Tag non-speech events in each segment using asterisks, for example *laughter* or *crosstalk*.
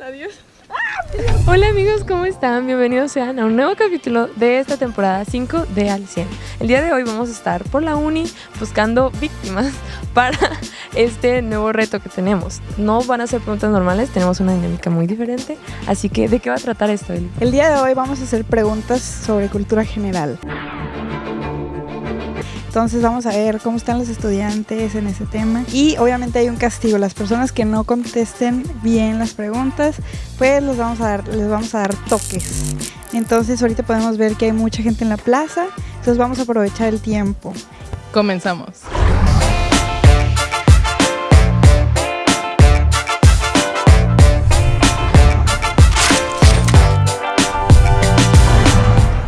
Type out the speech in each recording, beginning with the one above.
Adiós. Hola amigos, ¿cómo están? Bienvenidos sean a un nuevo capítulo de esta temporada 5 de Al 100. El día de hoy vamos a estar por la uni buscando víctimas *laughs* para este nuevo reto que tenemos. No van a ser preguntas normales, tenemos una dinámica muy diferente. Así que, ¿de qué va a tratar esto, Eli? El día de hoy vamos a hacer preguntas sobre cultura general. Entonces vamos a ver cómo están los estudiantes en ese tema. Y obviamente hay un castigo. Las personas que no contesten bien las preguntas, pues les vamos a dar, les vamos a dar toques. Entonces ahorita podemos ver que hay mucha gente en la plaza. Entonces vamos a aprovechar el tiempo. Comenzamos.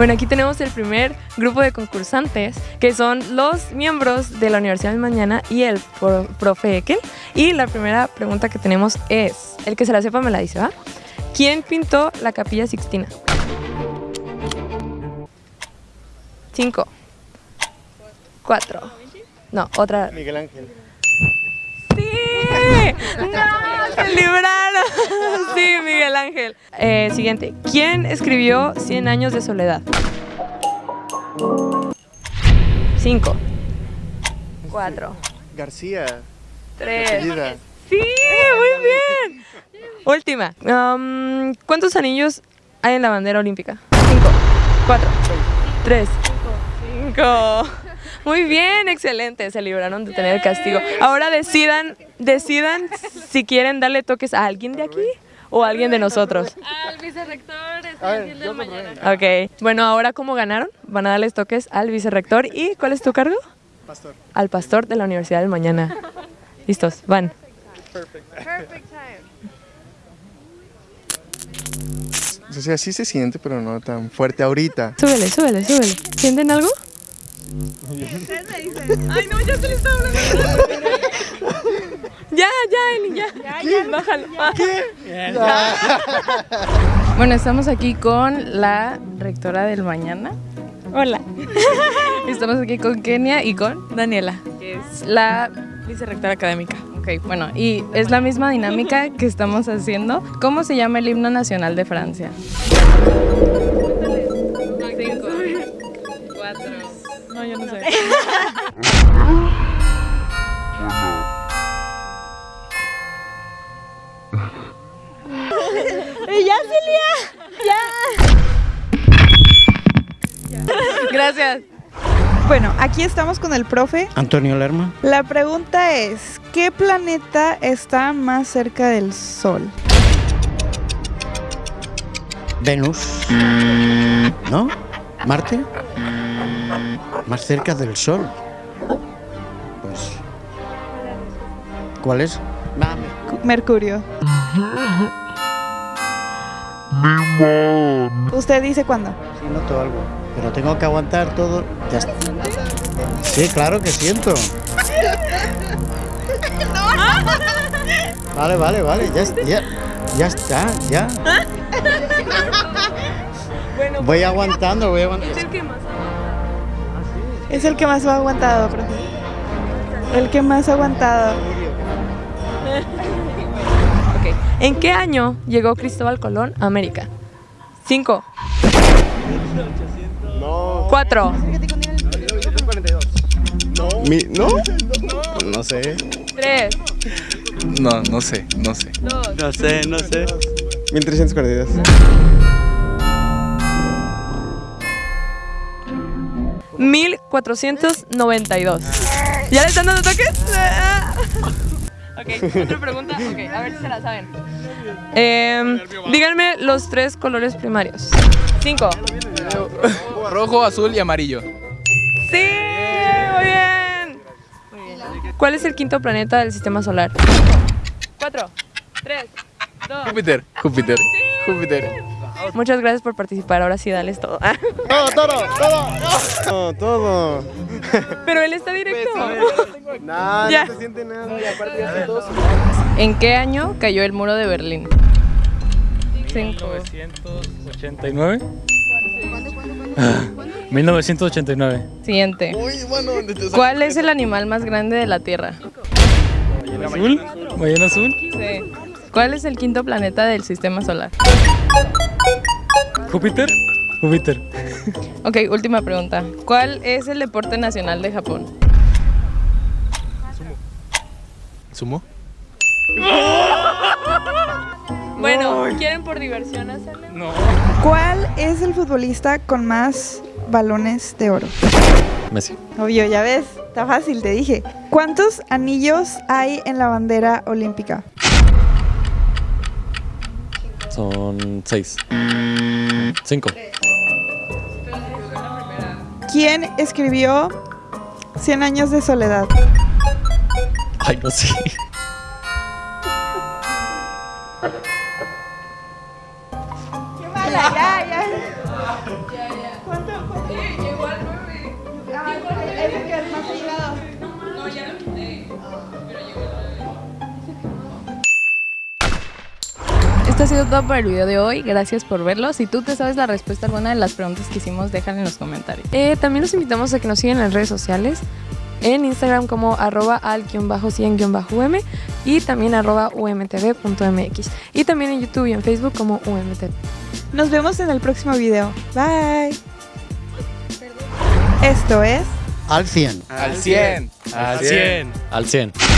Bueno, aquí tenemos el primer grupo de concursantes, que son los miembros de la Universidad del Mañana y el pro- profe Ekel. Y la primera pregunta que tenemos es, el que se la sepa me la dice, ¿va? ¿Quién pintó la capilla Sixtina? Cinco. Cuatro. No, otra. Miguel Ángel. ¡Sí! ¡No! ¡Se libraron! Sí, Miguel Ángel. Eh, siguiente. ¿Quién escribió Cien años de soledad? Cinco. Cuatro. García. Tres. Sí, muy bien. Última. Um, ¿Cuántos anillos hay en la bandera olímpica? Cinco. Cuatro. Tres. Cinco. Muy bien, excelente. Se libraron de tener el castigo. Ahora decidan, decidan si quieren darle toques a alguien de aquí o alguien de nosotros. Al vicerrector yo de mañana. Ok. Bueno, ahora como ganaron, van a darles toques al vicerrector. ¿Y cuál es tu cargo? Pastor. Al pastor de la Universidad del Mañana. Listos, van. O sea, sí se siente, pero no tan fuerte ahorita. Súbele, súbele, súbele. ¿Sienten algo? Ay, no, ya se le está hablando. Ya, ya, Eli, ya. Bájalo. Bueno, estamos aquí con la rectora del mañana. Hola. Estamos aquí con Kenia y con Daniela. que es la Vicerrectora académica. Ok, bueno, y es la misma dinámica que estamos haciendo. ¿Cómo se llama el himno nacional de Francia? Cinco, cuatro. No, yo no sé. *laughs* ¡Ya, Celia! Gracias. Bueno, aquí estamos con el profe. Antonio Lerma. La pregunta es, ¿qué planeta está más cerca del Sol? Venus. ¿No? ¿Marte? Más cerca del Sol. Pues. ¿Cuál es? Mercurio. ¿Usted dice cuándo? Sí, noto algo. Pero tengo que aguantar todo. Ya está. Sí, claro que siento. Vale, vale, vale. Ya, ya, ya está, ya. Voy aguantando, voy aguantando. Es el que más ha aguantado, profe. El que más ha aguantado. ¿En qué año llegó Cristóbal Colón a América? Cinco. No. Cuatro. 1942. No. ¿No? No sé. Tres. No, no sé, no sé. Dos. No sé, no sé. 1342. Mil cuatrocientos noventa y dos. ¿Ya le están dando toques? ok, otra pregunta. Ok, a ver si se la saben. Em, díganme los tres colores primarios. Cinco. Rojo, azul y amarillo. Sí, muy bien. Muy bien. ¿Cuál es el quinto planeta del sistema solar? Cuatro, tres, dos. Júpiter, Júpiter, Júpiter. Muchas gracias por participar. Ahora sí, dales todo. Todo, todo, todo. No, todo. Pero él está directo. Nah, Ya. no se siente nada. ¿En qué año cayó el muro de Berlín? Cinco. 1989. 1989. Siguiente. Uy, bueno, ¿dónde te ¿Cuál es el animal más grande de la Tierra? ¿Azul? ¿Ballena azul? Sí. ¿Cuál es el quinto planeta del sistema solar? ¿Júpiter? Júpiter. Ok, última pregunta. ¿Cuál es el deporte nacional de Japón? ¿Sumo? *laughs* Bueno, ¿quieren por diversión hacerle? No. ¿Cuál es el futbolista con más balones de oro? Messi. Obvio, ya ves, está fácil, te dije. ¿Cuántos anillos hay en la bandera olímpica? Son seis. Cinco. ¿Quién escribió Cien años de soledad? Ay, no sé. ¡Qué mala! Ya, ya. ¿Cuánto? ¿Cuánto? Llegó al nueve. Ese que es más Esto ha sido todo por el video de hoy. Gracias por verlo. Si tú te sabes la respuesta a alguna de las preguntas que hicimos, déjala en los comentarios. Eh, también los invitamos a que nos sigan en las redes sociales. En Instagram como arroba al-100-um y también arroba umtv.mx. Y también en YouTube y en Facebook como umtv. Nos vemos en el próximo video. Bye. Esto es Al 100. Al 100. Al 100. Al 100.